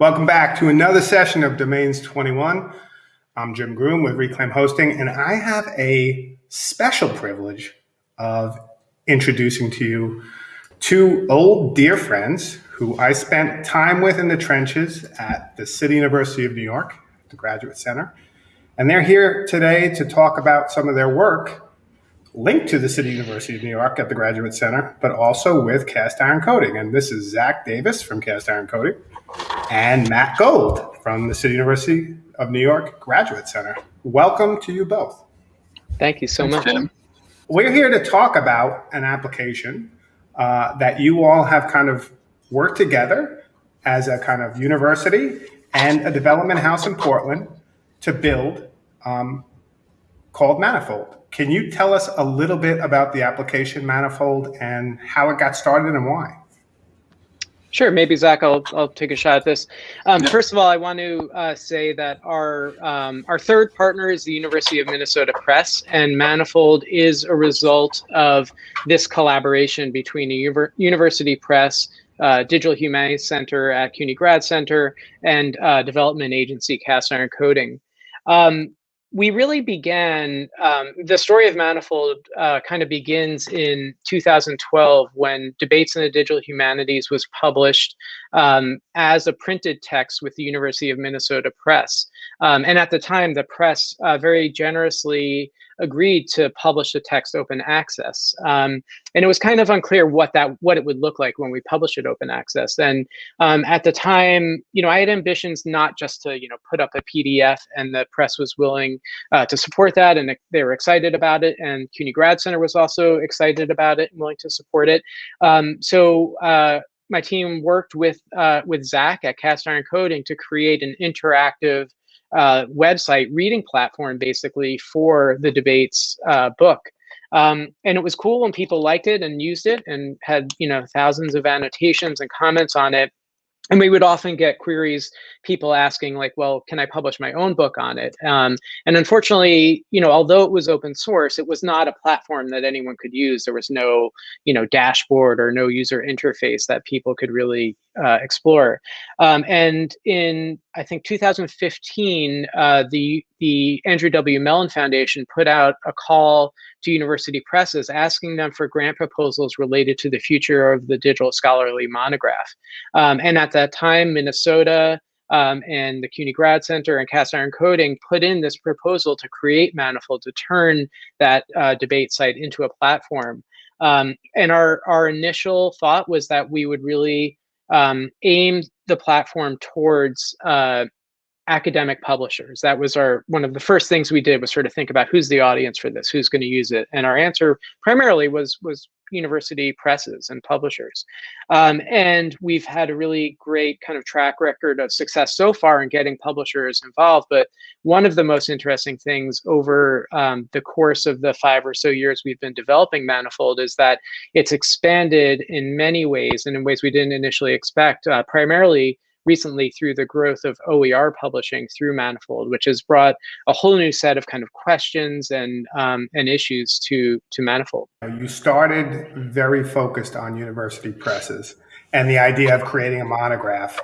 Welcome back to another session of Domains 21. I'm Jim Groom with Reclaim Hosting, and I have a special privilege of introducing to you two old dear friends who I spent time with in the trenches at the City University of New York, the Graduate Center. And they're here today to talk about some of their work linked to the City University of New York at the Graduate Center, but also with Cast Iron Coding. And this is Zach Davis from Cast Iron Coding and Matt Gold from the City University of New York Graduate Center. Welcome to you both. Thank you so much. Jim. We're here to talk about an application uh, that you all have kind of worked together as a kind of university and a development house in Portland to build um, called Manifold. Can you tell us a little bit about the application Manifold and how it got started and why? Sure, maybe Zach, I'll, I'll take a shot at this. Um. First of all, I want to uh, say that our um, our third partner is the University of Minnesota Press, and Manifold is a result of this collaboration between a university press, uh, Digital Humanities Center at CUNY Grad Center, and uh, development agency Cast Iron Coding. Um, we really began um, the story of manifold uh, kind of begins in 2012 when debates in the digital humanities was published um, as a printed text with the university of minnesota press um, and at the time the press uh, very generously agreed to publish the text open access. Um, and it was kind of unclear what that what it would look like when we published it open access. And um, at the time, you know, I had ambitions not just to you know put up a PDF, and the press was willing uh, to support that, and they were excited about it. And CUNY Grad Center was also excited about it and willing to support it. Um, so. Uh, my team worked with uh, with Zach at Cast Iron Coding to create an interactive uh, website reading platform basically for the debates uh, book. Um, and it was cool when people liked it and used it and had you know thousands of annotations and comments on it and we would often get queries people asking like well can i publish my own book on it? Um, and unfortunately you know although it was open source it was not a platform that anyone could use. There was no you know dashboard or no user interface that people could really uh, explore um, and in i think 2015 uh, the the andrew w mellon foundation put out a call to university presses asking them for grant proposals related to the future of the digital scholarly monograph. Um, and at that time, Minnesota um, and the CUNY Grad Center and Cast Iron Coding put in this proposal to create Manifold to turn that uh, debate site into a platform. Um, and our, our initial thought was that we would really um, aim the platform towards uh, academic publishers. That was our one of the first things we did was sort of think about who's the audience for this, who's going to use it, and our answer primarily was was university presses and publishers. Um, and we've had a really great kind of track record of success so far in getting publishers involved. But one of the most interesting things over um, the course of the five or so years we've been developing Manifold is that it's expanded in many ways and in ways we didn't initially expect, uh, primarily recently through the growth of OER publishing through Manifold, which has brought a whole new set of kind of questions and um, and issues to to Manifold. You started very focused on university presses and the idea of creating a monograph.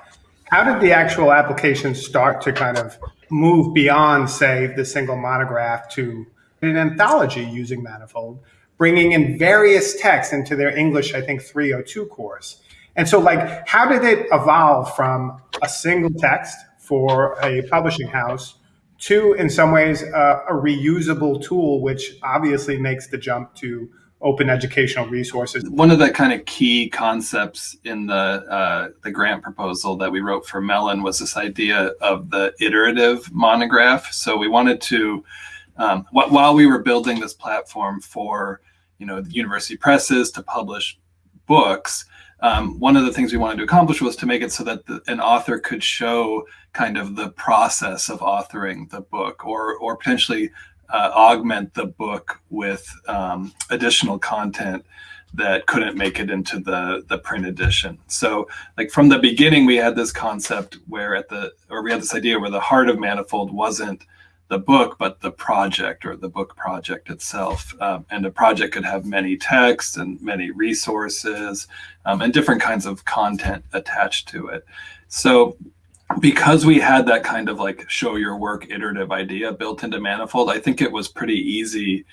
How did the actual application start to kind of move beyond, say, the single monograph to an anthology using Manifold, bringing in various texts into their English, I think, 302 course? And so, like, how did it evolve from a single text for a publishing house to, in some ways, uh, a reusable tool, which obviously makes the jump to open educational resources. One of the kind of key concepts in the uh, the grant proposal that we wrote for Mellon was this idea of the iterative monograph. So we wanted to, um, while we were building this platform for, you know, the university presses to publish books, um, one of the things we wanted to accomplish was to make it so that the, an author could show kind of the process of authoring the book or, or potentially uh, augment the book with um, additional content that couldn't make it into the the print edition. So like from the beginning, we had this concept where at the or we had this idea where the heart of Manifold wasn't the book, but the project or the book project itself. Um, and a project could have many texts and many resources um, and different kinds of content attached to it. So because we had that kind of like show your work iterative idea built into Manifold, I think it was pretty easy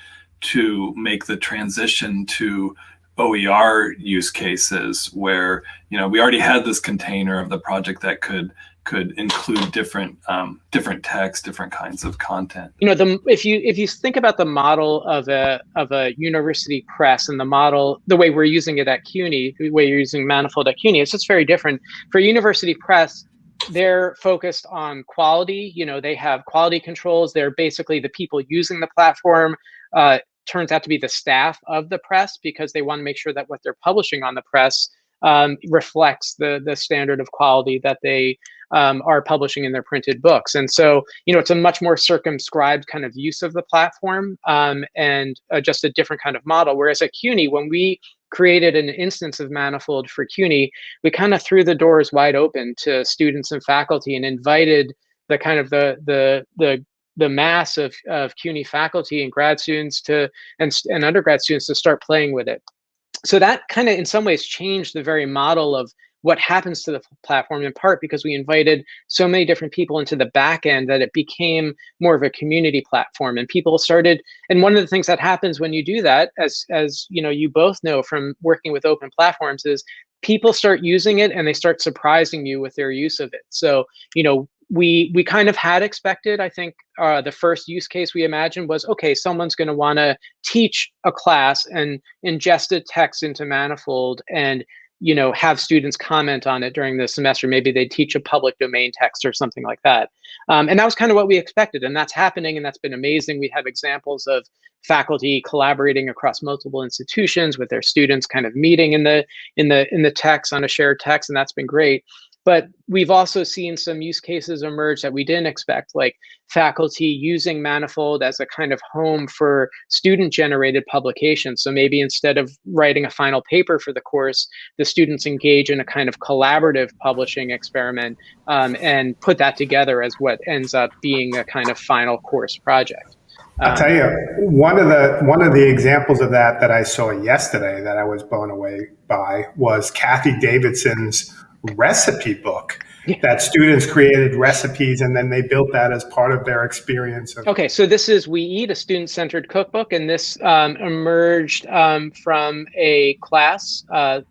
to make the transition to OER use cases where, you know, we already had this container of the project that could could include different um, different text, different kinds of content. You know, the if you if you think about the model of a of a university press and the model, the way we're using it at CUNY, the way you're using Manifold at CUNY, it's just very different. For university press, they're focused on quality. You know, they have quality controls. They're basically the people using the platform. Uh, turns out to be the staff of the press because they want to make sure that what they're publishing on the press um, reflects the the standard of quality that they um, are publishing in their printed books. And so, you know, it's a much more circumscribed kind of use of the platform um, and uh, just a different kind of model. Whereas at CUNY, when we created an instance of Manifold for CUNY, we kind of threw the doors wide open to students and faculty and invited the kind of the the the the mass of, of CUNY faculty and grad students to and, and undergrad students to start playing with it. So that kind of in some ways changed the very model of what happens to the platform in part because we invited so many different people into the back end that it became more of a community platform. And people started and one of the things that happens when you do that as as you know you both know from working with open platforms is people start using it and they start surprising you with their use of it. So you know we we kind of had expected. I think uh, the first use case we imagined was okay someone's going to want to teach a class and ingest a text into manifold and you know have students comment on it during the semester. Maybe they teach a public domain text or something like that. Um, and that was kind of what we expected and that's happening and that's been amazing. We have examples of faculty collaborating across multiple institutions with their students kind of meeting in the in the in the text on a shared text and that's been great but we've also seen some use cases emerge that we didn't expect, like faculty using Manifold as a kind of home for student generated publications. So maybe instead of writing a final paper for the course, the students engage in a kind of collaborative publishing experiment um, and put that together as what ends up being a kind of final course project. I'll tell you one of the one of the examples of that that I saw yesterday that I was blown away by was Cathy Davidson's recipe book yeah. that students created recipes and then they built that as part of their experience. Of- okay, so this is We Eat, a student centered cookbook, and this um, emerged um, from a class uh,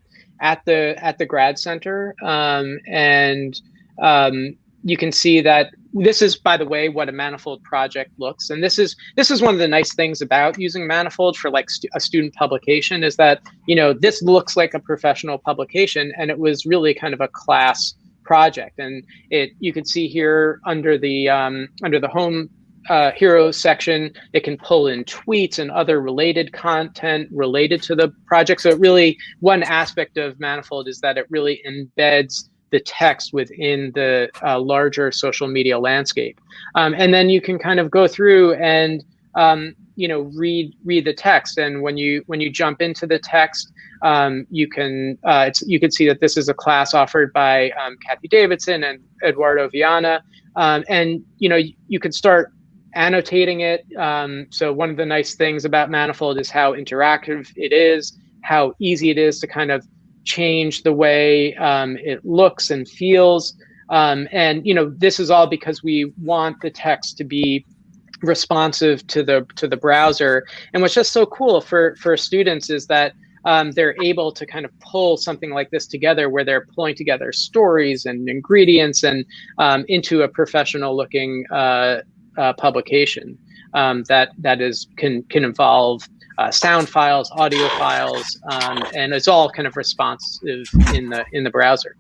at the at the grad center, um, and um, you can see that this is by the way what a manifold project looks. And this is this is one of the nice things about using manifold for like a student publication is that you know this looks like a professional publication and it was really kind of a class project. And it you can see here under the um, under the home uh, heroes section it can pull in tweets and other related content related to the project. So it really one aspect of manifold is that it really embeds the text within the uh, larger social media landscape. Um, and then you can kind of go through and um, you know read read the text. And when you when you jump into the text, um, you can uh, you can see that this is a class offered by um, Cathy Davidson and Eduardo Viana. Um, and you know you, you can start annotating it. Um, so one of the nice things about Manifold is how interactive it is, how easy it is to kind of change the way um, it looks and feels. Um, and you know, this is all because we want the text to be responsive to the to the browser. And what's just so cool for for students is that um, they're able to kind of pull something like this together, where they're pulling together stories and ingredients and um, into a professional looking uh, uh, publication um, that that is can can involve uh, sound files, audio files, um, and it's all kind of responsive in the in the browser.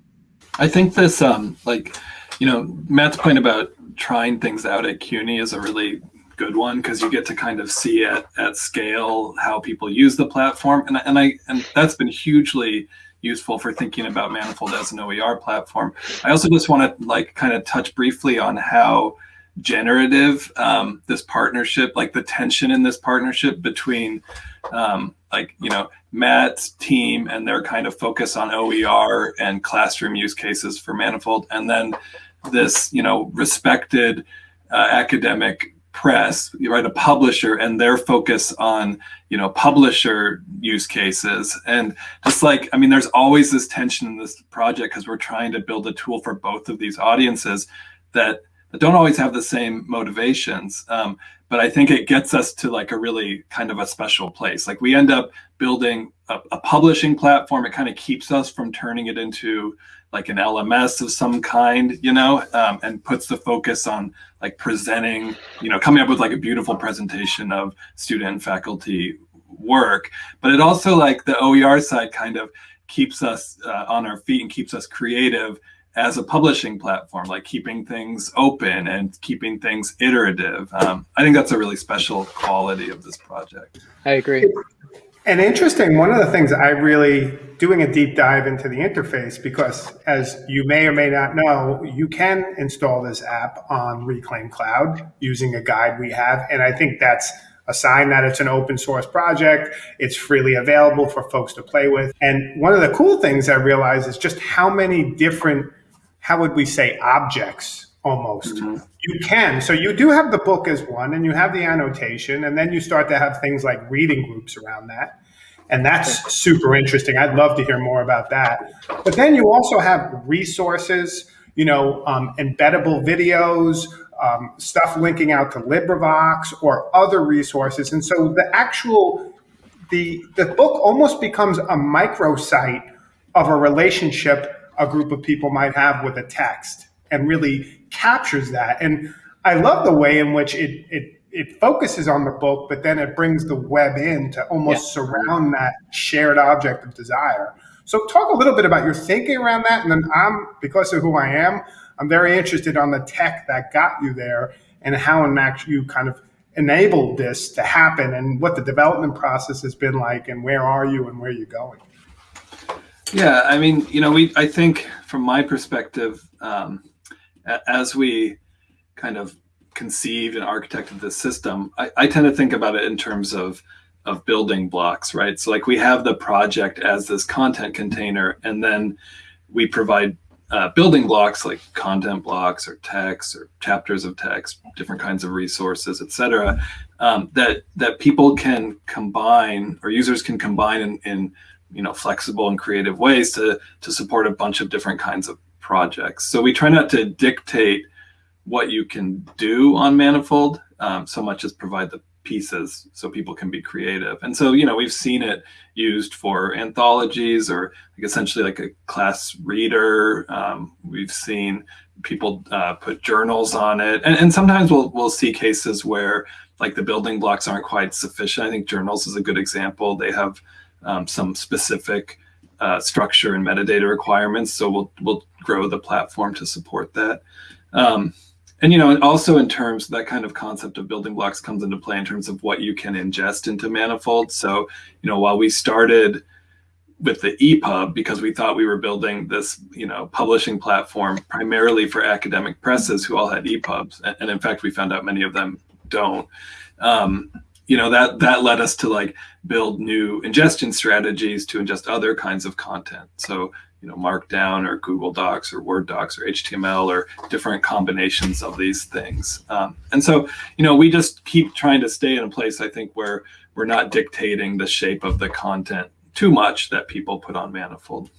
I think this, um, like, you know, Matt's point about trying things out at CUNY is a really good one because you get to kind of see at at scale how people use the platform, and and I and that's been hugely useful for thinking about Manifold as an OER platform. I also just want to like kind of touch briefly on how generative um, this partnership like the tension in this partnership between um, like you know matt's team and their kind of focus on oer and classroom use cases for manifold and then this you know respected uh, academic press, right, a publisher, and their focus on you know publisher use cases, and just like I mean, there's always this tension in this project because we're trying to build a tool for both of these audiences that that don't always have the same motivations. Um, but I think it gets us to like a really kind of a special place. Like we end up building a, a publishing platform. It kind of keeps us from turning it into like an LMS of some kind, you know, um, and puts the focus on like presenting, you know, coming up with like a beautiful presentation of student and faculty work. But it also like the OER side kind of keeps us uh, on our feet and keeps us creative as a publishing platform, like keeping things open and keeping things iterative. Um, I think that's a really special quality of this project. I agree. And interesting, one of the things I really doing a deep dive into the interface because as you may or may not know, you can install this app on Reclaim Cloud using a guide we have. And I think that's a sign that it's an open source project. It's freely available for folks to play with. And one of the cool things I realized is just how many different how would we say objects almost? Mm-hmm. you can. So you do have the book as one and you have the annotation and then you start to have things like reading groups around that. And that's super interesting. I'd love to hear more about that. But then you also have resources you know um, embeddable videos um, stuff linking out to librivox or other resources. And so the actual the the book almost becomes a microsite of a relationship a group of people might have with a text and really captures that. And I love the way in which it, it, it focuses on the book, but then it brings the web in to almost yeah. surround that shared object of desire. So talk a little bit about your thinking around that. And then I'm, because of who I am, I'm very interested on the tech that got you there and how in fact you kind of enabled this to happen and what the development process has been like and where are you and where are you're going. Yeah, I mean, you know, we I think from my perspective, um, as we kind of conceived and architected this system, I, I tend to think about it in terms of of building blocks, right? So like we have the project as this content container, and then we provide uh, building blocks like content blocks or text or chapters of text, different kinds of resources, et cetera, um, that that people can combine or users can combine in, in you know flexible and creative ways to to support a bunch of different kinds of projects. So we try not to dictate what you can do on Manifold um, so much as provide the pieces so people can be creative. And so, you know, we've seen it used for anthologies or like essentially like a class reader. Um, we've seen people uh, put journals on it. And, and sometimes we'll, we'll see cases where like the building blocks aren't quite sufficient. I think journals is a good example. They have um, some specific uh, structure and metadata requirements. So we'll we'll grow the platform to support that. Um, and you know, also in terms that kind of concept of building blocks comes into play in terms of what you can ingest into Manifold. So you know, while we started with the EPUB because we thought we were building this, you know, publishing platform primarily for academic presses who all had EPUBs, and, and in fact, we found out many of them don't. Um, you know that that led us to like build new ingestion strategies to ingest other kinds of content. So you know markdown or google docs or word docs or html or different combinations of these things. Um, and so you know we just keep trying to stay in a place i think where we're not dictating the shape of the content too much that people put on manifold.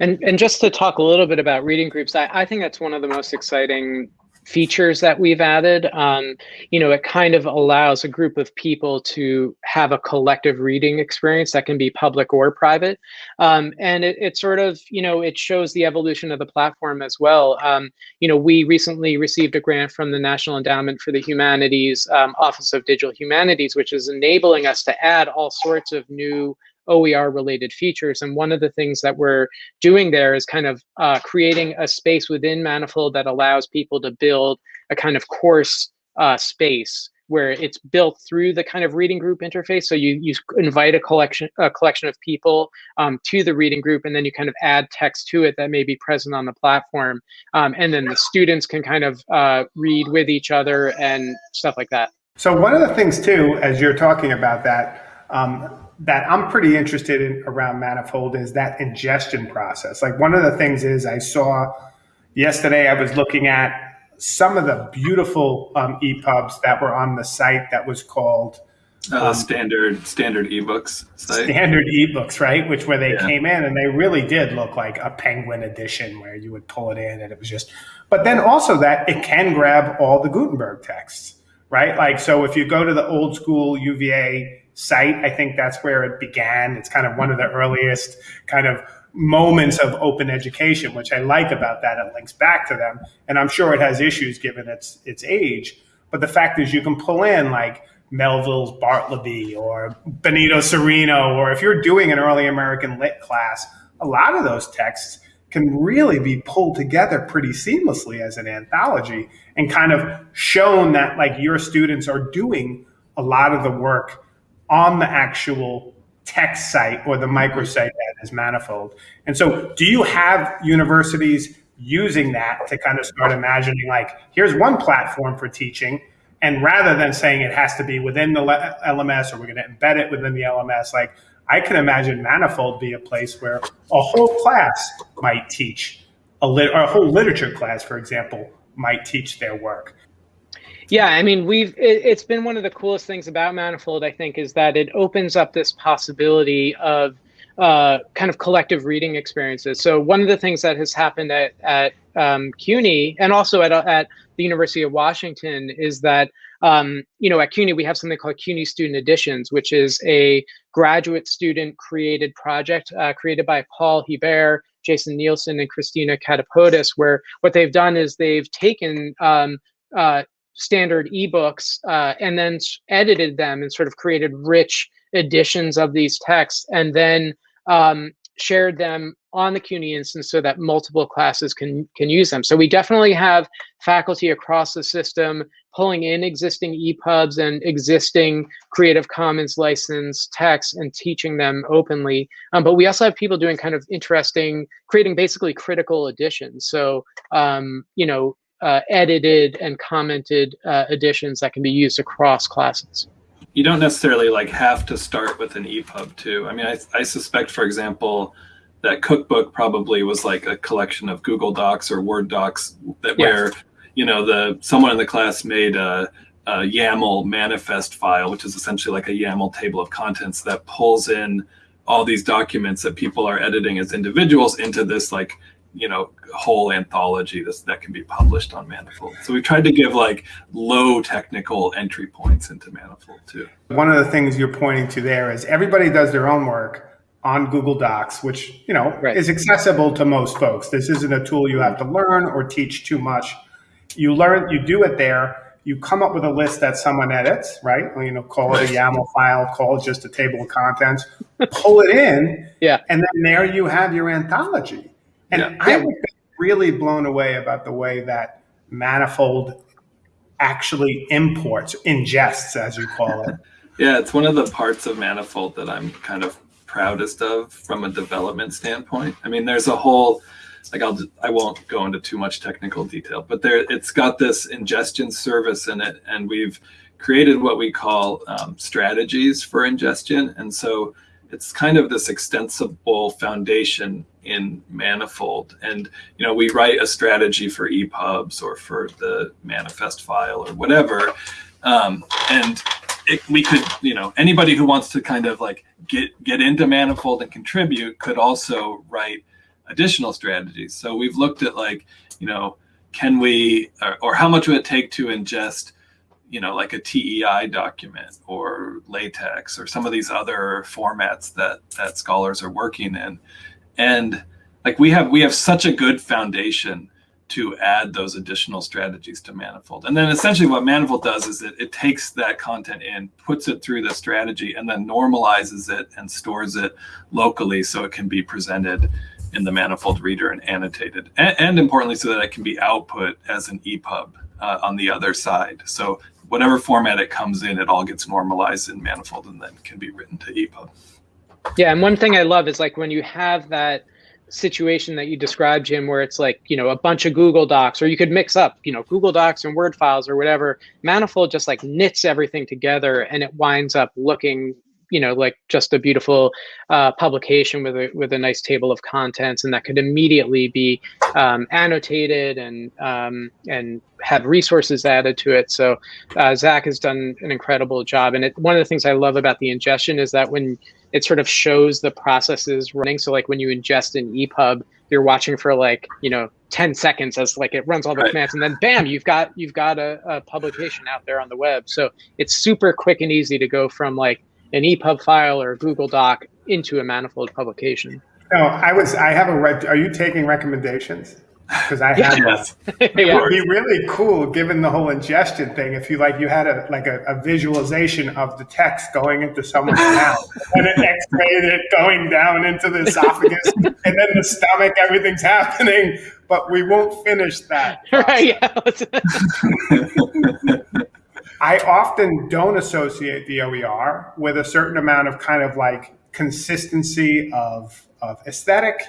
And and just to talk a little bit about reading groups i, I think that's one of the most exciting features that we've added. Um, you know, it kind of allows a group of people to have a collective reading experience that can be public or private. Um, and it, it, sort of, you know, it shows the evolution of the platform as well. Um, you know, we recently received a grant from the National Endowment for the Humanities um, Office of Digital Humanities, which is enabling us to add all sorts of new OER related features. And one of the things that we're doing there is kind of uh, creating a space within Manifold that allows people to build a kind of course uh, space where it's built through the kind of reading group interface. So you, you invite a collection a collection of people um, to the reading group, and then you kind of add text to it that may be present on the platform. Um, and then the students can kind of uh, read with each other and stuff like that. So one of the things too, as you're talking about that, um, that I'm pretty interested in around Manifold is that ingestion process. Like one of the things is I saw yesterday, I was looking at some of the beautiful um, EPUBs that were on the site that was called uh, um, standard standard ebooks site. standard ebooks right which where they yeah. came in and they really did look like a penguin edition where you would pull it in and it was just but then also that it can grab all the gutenberg texts right like so if you go to the old school uva site. I think that's where it began. It's kind of one of the earliest kind of moments of open education which i like about that. It links back to them. And i'm sure it has issues given its its age. But the fact is you can pull in like Melville's Bartleby or Benito Cereno, or if you're doing an early American lit class, a lot of those texts can really be pulled together pretty seamlessly as an anthology and kind of shown that like your students are doing a lot of the work on the actual text site or the microsite that is manifold. And so do you have universities using that to kind of start imagining like here's one platform for teaching and rather than saying it has to be within the LMS or we're going to embed it within the LMS, like I can imagine Manifold be a place where a whole class might teach a lit or a whole literature class, for example, might teach their work. Yeah, I mean, we've it, has been one of the coolest things about Manifold, I think, is that it opens up this possibility of uh, kind of collective reading experiences. So one of the things that has happened at at um, CUNY and also at at the University of Washington is that, um, you know, at CUNY, we have something called CUNY Student Editions, which is a graduate student created project uh, created by Paul Hebert, Jason Nielsen, and Christina Katopodis, where what they've done is they've taken um, uh, standard ebooks uh, and then edited them and sort of created rich editions of these texts and then um, shared them on the CUNY instance so that multiple classes can can use them. So we definitely have faculty across the system pulling in existing EPUBs and existing Creative Commons licensed texts and teaching them openly. Um, but we also have people doing kind of interesting, creating basically critical editions. So um, you know, uh, edited and commented uh, editions that can be used across classes you don't necessarily like have to start with an EPUB too. I mean, I, I suspect, for example, that cookbook probably was like a collection of Google Docs or Word docs that yes. where you know the someone in the class made a, a, YAML manifest file, which is essentially like a YAML table of contents that pulls in all these documents that people are editing as individuals into this like you know whole anthology this, that can be published on manifold. So we tried to give like low technical entry points into manifold too. One of the things you're pointing to there is everybody does their own work on google docs which you know right. is accessible to most folks. This isn't a tool you have to learn or teach too much. You learn you do it there. You come up with a list that someone edits, right? Or, you know, call it a YAML file, call it just a table of contents, pull it in, yeah, and then there you have your anthology. And yeah. I was really blown away about the way that Manifold actually imports, ingests, as you call it. yeah, it's one of the parts of Manifold that I'm kind of proudest of from a development standpoint. I mean, there's a whole like I'll I won't go into too much technical detail, but there it's got this ingestion service in it, and we've created what we call um, strategies for ingestion, and so it's kind of this extensible foundation in Manifold. And, you know, we write a strategy for EPUBs or for the manifest file or whatever. Um, and it, we could, you know, anybody who wants to kind of like get, get into Manifold and contribute could also write additional strategies. So we've looked at like, you know, can we, or, or how much would it take to ingest you know, like a TEI document or LaTeX or some of these other formats that that scholars are working in. And like we have we have such a good foundation to add those additional strategies to Manifold. And then essentially what Manifold does is it, it takes that content in, puts it through the strategy, and then normalizes it and stores it locally so it can be presented in the Manifold reader and annotated. And, and importantly, so that it can be output as an EPUB uh, on the other side. So whatever format it comes in, it all gets normalized in Manifold and then can be written to EPUB. Yeah, and one thing I love is like when you have that situation that you described, Jim, where it's like, you know, a bunch of Google Docs, or you could mix up, you know, Google Docs and Word files or whatever. Manifold just like knits everything together and it winds up looking you know like just a beautiful uh, publication with a with a nice table of contents, and that could immediately be um, annotated and um, and have resources added to it. So uh, Zach has done an incredible job, and it, one of the things I love about the ingestion is that when it sort of shows the processes running. So like when you ingest an EPUB, you're watching for like you know 10 seconds as like it runs all the right. commands and then bam you've got you've got a, a, publication out there on the web so it's super quick and easy to go from like an epub file or a google doc into a manifold publication. No i was i have a red are you taking recommendations? Because I had yes. it would be really cool given the whole ingestion thing if you like you had a like a, a visualization of the text going into someone's mouth and it x-rayed it going down into the esophagus and then the stomach everything's happening but we won't finish that. Right I often don't associate the OER with a certain amount of kind of like consistency of of aesthetic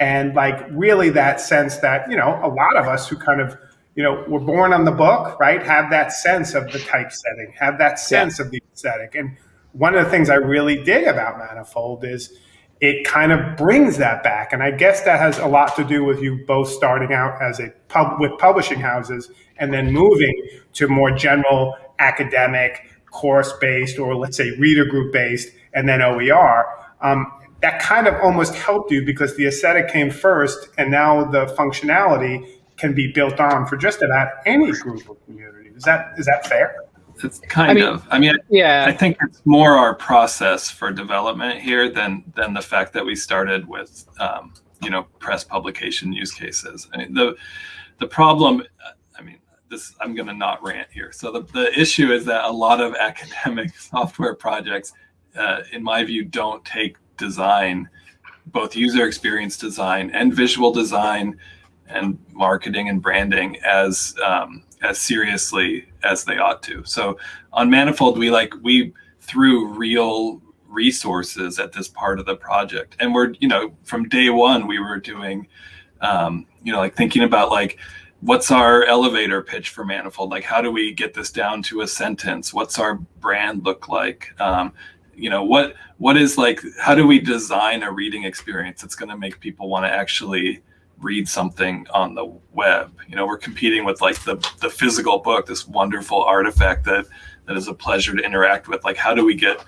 and like really that sense that you know a lot of us who kind of you know were born on the book right have that sense of the typesetting have that sense yeah. of the aesthetic and one of the things i really dig about manifold is it kind of brings that back and i guess that has a lot to do with you both starting out as a pub with publishing houses and then moving to more general academic course based or let's say reader group based and then oer um, that kind of almost helped you because the aesthetic came first and now the functionality can be built on for just about any group of community. Is that is that fair? It's kind I mean, of. I mean, yeah. I think it's more our process for development here than than the fact that we started with um, you know press publication use cases. I mean, the the problem. This I'm going to not rant here. So the the issue is that a lot of academic software projects, uh, in my view, don't take design, both user experience design and visual design and marketing and branding as um, as seriously as they ought to. So on Manifold, we like we threw real resources at this part of the project, and we're you know from day one we were doing um, you know like thinking about like what's our elevator pitch for manifold? Like how do we get this down to a sentence? What's our brand look like? Um, you know what what is like how do we design a reading experience that's going to make people want to actually read something on the web? You know we're competing with like the the physical book this wonderful artifact that that is a pleasure to interact with. Like how do we get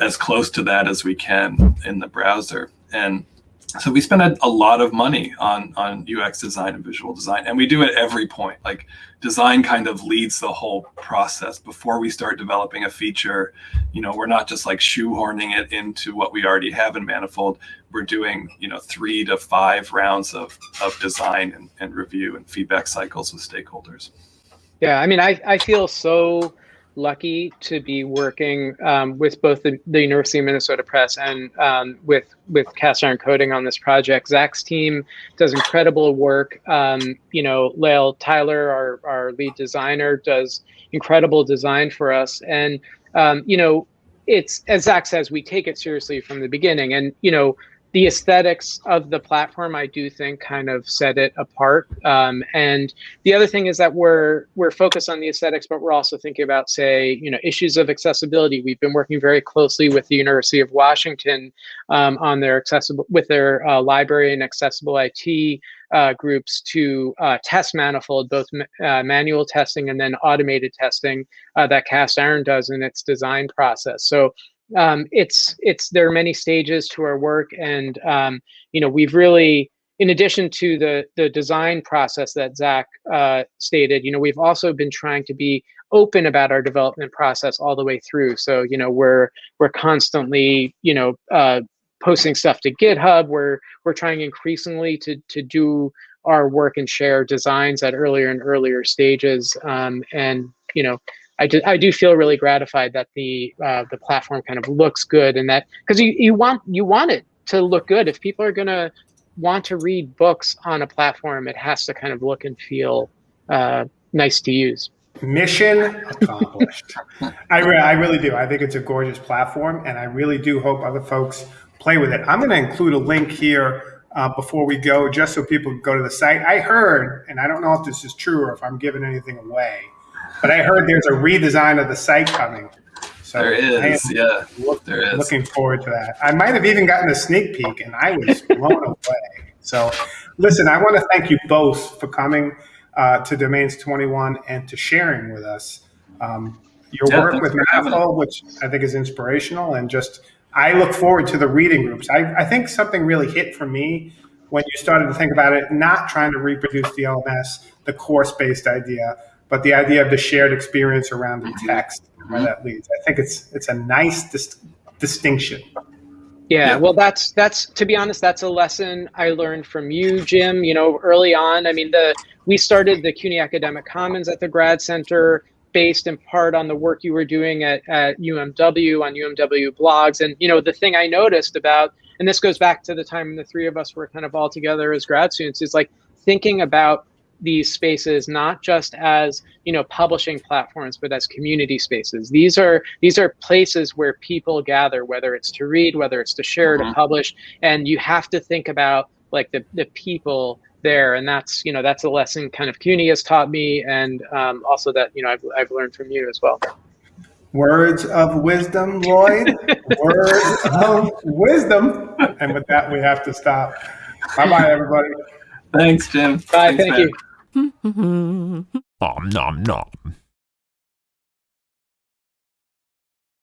as close to that as we can in the browser? And so we spend a, a, lot of money on on UX design and visual design, and we do it every point. Like design kind of leads the whole process before we start developing a feature. You know, we're not just like shoehorning it into what we already have in Manifold. We're doing you know three to five rounds of of design and, and review and feedback cycles with stakeholders. Yeah, I mean, I I feel so lucky to be working um, with both the, the, University of Minnesota Press and um, with with Cast Iron Coding on this project. Zach's team does incredible work. Um, you know, Lael Tyler, our our lead designer, does incredible design for us, and um, you know, it's as Zach says, we take it seriously from the beginning, and you know the aesthetics of the platform, I do think, kind of set it apart. Um, and the other thing is that we're we're focused on the aesthetics, but we're also thinking about, say, you know, issues of accessibility. We've been working very closely with the University of Washington um, on their accessible with their uh, library and accessible IT uh, groups to uh, test manifold, both uh, manual testing and then automated testing uh, that Cast Iron does in its design process. So um, it's it's there are many stages to our work, and um, you know we've really, in addition to the the design process that Zach uh, stated, you know we've also been trying to be open about our development process all the way through. So you know we're we're constantly you know uh, posting stuff to GitHub. We're we're trying increasingly to to do our work and share designs at earlier and earlier stages, um, and you know I do, I do feel really gratified that the uh, the platform kind of looks good and that because you, you want you want it to look good. If people are gonna want to read books on a platform it has to kind of look and feel uh, nice to use. Mission accomplished. I, re- I really do. I think it's a gorgeous platform and i really do hope other folks play with it. I'm going to include a link here uh, before we go just so people go to the site. I heard and i don't know if this is true or if i'm giving anything away but I heard there's a redesign of the site coming. So there is, yeah. look- There is. looking forward to that. I might have even gotten a sneak peek, and I was blown away. So, listen, I want to thank you both for coming uh, to Domains 21 and to sharing with us um, your Yeah, work with Manifold, which I think is inspirational, and just I look forward to the reading groups. I, I think something really hit for me when you started to think about it, not trying to reproduce the LMS, the course-based idea, but the idea of the shared experience around the mm-hmm. text, and where mm-hmm. that leads. I think it's it's a nice dis- distinction. Yeah, Yeah. well, that's that's to be honest, that's a lesson I learned from you, Jim. You know, early on. I mean, the we started the CUNY Academic Commons at the Grad Center, based in part on the work you were doing at, at UMW on UMW blogs. And you know, the thing I noticed about, and this goes back to the time the three of us were kind of all together as grad students, is like thinking about these spaces not just as you know publishing platforms but as community spaces these are these are places where people gather whether it's to read whether it's to share Mhm. to publish and you have to think about like the, the people there and that's you know that's a lesson kind of CUNY has taught me and um, also that you know I've, I've learned from you as well Words of wisdom, Lloyd. Words of wisdom. And with that, we have to stop. Bye bye, everybody. Thanks, Jim. bye Thanks, thank man. you Mm-hmm. Nom nom nom.